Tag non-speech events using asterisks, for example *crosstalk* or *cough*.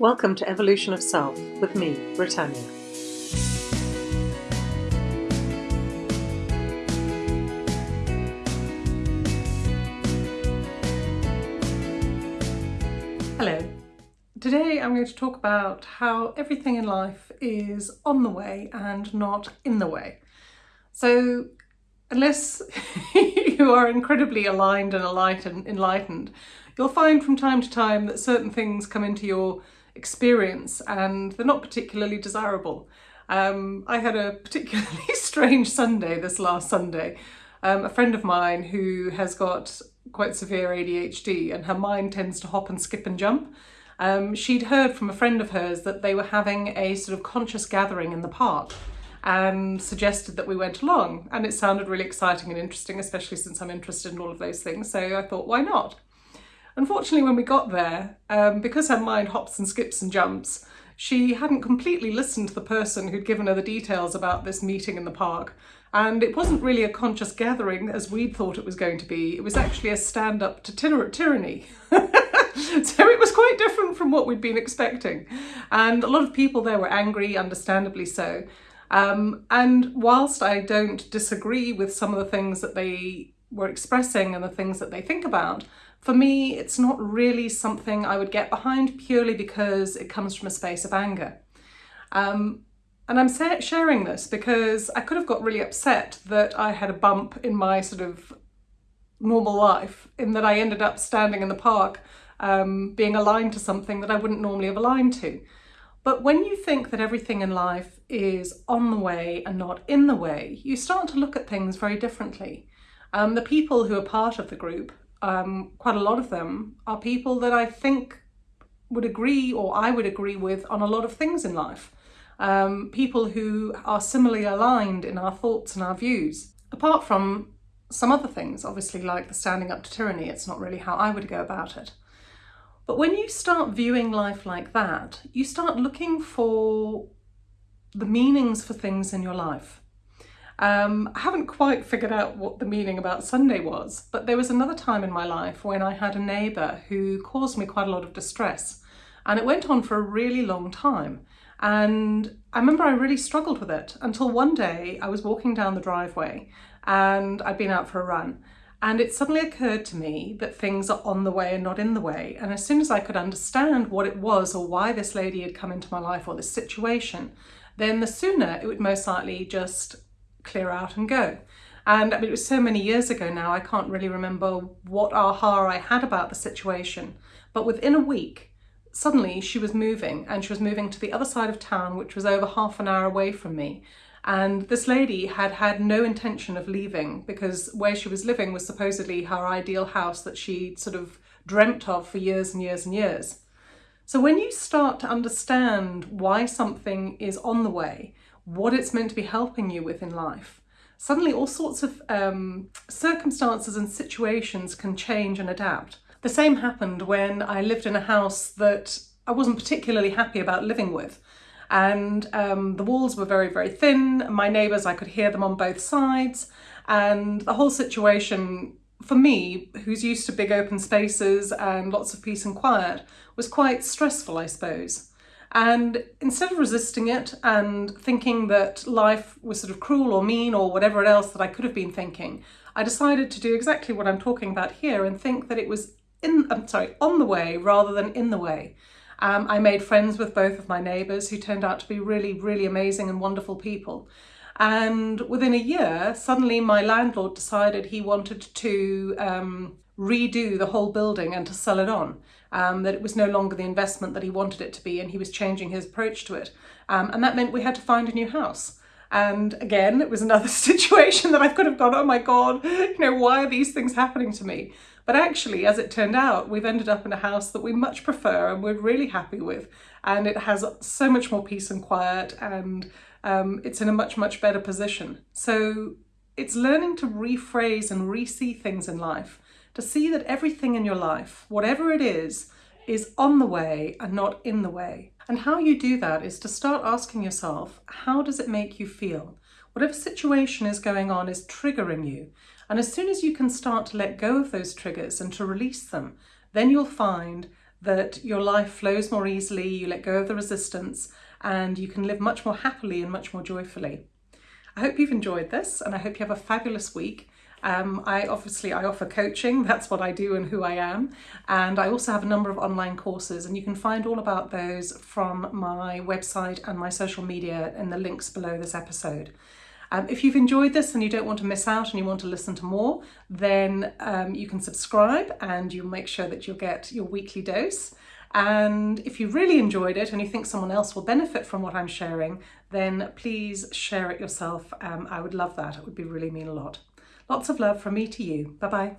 Welcome to Evolution of Self with me, Britannia. Hello. Today I'm going to talk about how everything in life is on the way and not in the way. So unless *laughs* you are incredibly aligned and alight and enlightened, you'll find from time to time that certain things come into your experience and they're not particularly desirable. Um, I had a particularly *laughs* strange Sunday this last Sunday. Um, a friend of mine who has got quite severe ADHD and her mind tends to hop and skip and jump. Um, she'd heard from a friend of hers that they were having a sort of conscious gathering in the park and suggested that we went along and it sounded really exciting and interesting especially since I'm interested in all of those things so I thought why not Unfortunately, when we got there, um, because her mind hops and skips and jumps, she hadn't completely listened to the person who'd given her the details about this meeting in the park. And it wasn't really a conscious gathering as we'd thought it was going to be. It was actually a stand-up to tyranny. *laughs* so it was quite different from what we'd been expecting. And a lot of people there were angry, understandably so. Um, and whilst I don't disagree with some of the things that they were expressing and the things that they think about, for me, it's not really something I would get behind purely because it comes from a space of anger. Um, and I'm sharing this because I could have got really upset that I had a bump in my sort of normal life in that I ended up standing in the park um, being aligned to something that I wouldn't normally have aligned to. But when you think that everything in life is on the way and not in the way, you start to look at things very differently. Um, the people who are part of the group um, quite a lot of them are people that I think would agree or I would agree with on a lot of things in life. Um, people who are similarly aligned in our thoughts and our views. Apart from some other things, obviously like the standing up to tyranny, it's not really how I would go about it. But when you start viewing life like that, you start looking for the meanings for things in your life. Um, I haven't quite figured out what the meaning about Sunday was, but there was another time in my life when I had a neighbour who caused me quite a lot of distress. And it went on for a really long time. And I remember I really struggled with it until one day I was walking down the driveway and I'd been out for a run. And it suddenly occurred to me that things are on the way and not in the way. And as soon as I could understand what it was or why this lady had come into my life or this situation, then the sooner it would most likely just clear out and go. And I mean, it was so many years ago now, I can't really remember what aha I had about the situation. But within a week, suddenly she was moving and she was moving to the other side of town, which was over half an hour away from me. And this lady had had no intention of leaving because where she was living was supposedly her ideal house that she sort of dreamt of for years and years and years. So when you start to understand why something is on the way, what it's meant to be helping you with in life. Suddenly all sorts of um, circumstances and situations can change and adapt. The same happened when I lived in a house that I wasn't particularly happy about living with. And um, the walls were very, very thin. My neighbours, I could hear them on both sides. And the whole situation, for me, who's used to big open spaces and lots of peace and quiet, was quite stressful, I suppose. And instead of resisting it and thinking that life was sort of cruel or mean or whatever else that I could have been thinking, I decided to do exactly what I'm talking about here and think that it was in, I'm sorry, on the way rather than in the way. Um, I made friends with both of my neighbours who turned out to be really, really amazing and wonderful people. And within a year, suddenly my landlord decided he wanted to um, redo the whole building and to sell it on um, that it was no longer the investment that he wanted it to be and he was changing his approach to it. Um, and that meant we had to find a new house. And again, it was another *laughs* situation that I could have gone, oh my God, you know, why are these things happening to me? But actually, as it turned out, we've ended up in a house that we much prefer and we're really happy with. And it has so much more peace and quiet and um, it's in a much, much better position. So it's learning to rephrase and re-see things in life to see that everything in your life, whatever it is, is on the way and not in the way. And how you do that is to start asking yourself, how does it make you feel? Whatever situation is going on is triggering you. And as soon as you can start to let go of those triggers and to release them, then you'll find that your life flows more easily, you let go of the resistance, and you can live much more happily and much more joyfully. I hope you've enjoyed this and I hope you have a fabulous week. Um, I obviously I offer coaching, *laughs* that's what I do and who I am. And I also have a number of online courses and you can find all about those from my website and my social media in the links below this episode. Um, if you've enjoyed this and you don't want to miss out and you want to listen to more, then um, you can subscribe and you'll make sure that you'll get your weekly dose. And if you really enjoyed it and you think someone else will benefit from what I'm sharing, then please share it yourself. Um, I would love that. It would be really mean a lot. Lots of love from me to you. Bye bye.